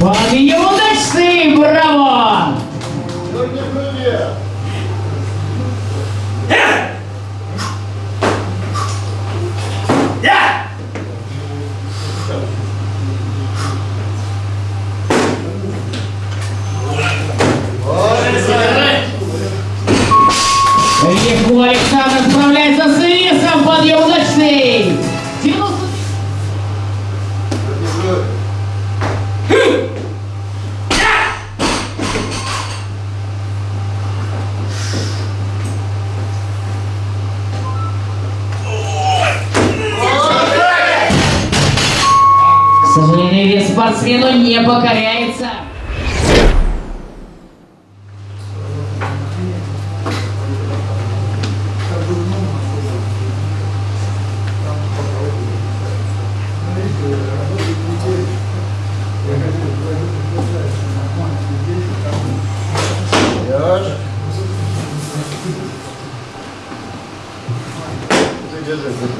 Подъем удачный, браво! Легко Александр справляется с весом, подъем удачный! Сожалению, вес спортсмену не покоряется. Держи. Держи.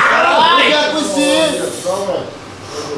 Caralho, já consigo! Calma, eu vou